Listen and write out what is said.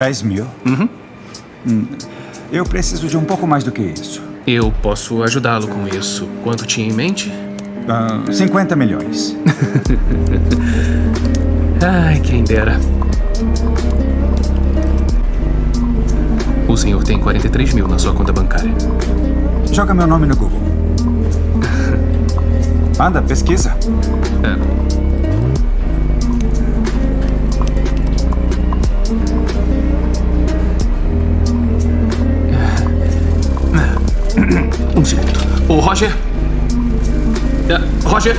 10 mil? Uhum. Hum, eu preciso de um pouco mais do que isso. Eu posso ajudá-lo com isso. Quanto tinha em mente? Uh, 50 milhões. Ai, quem dera. O senhor tem 43 mil na sua conta bancária. Joga meu nome no Google. Anda, pesquisa. 我花轩，呀，花轩。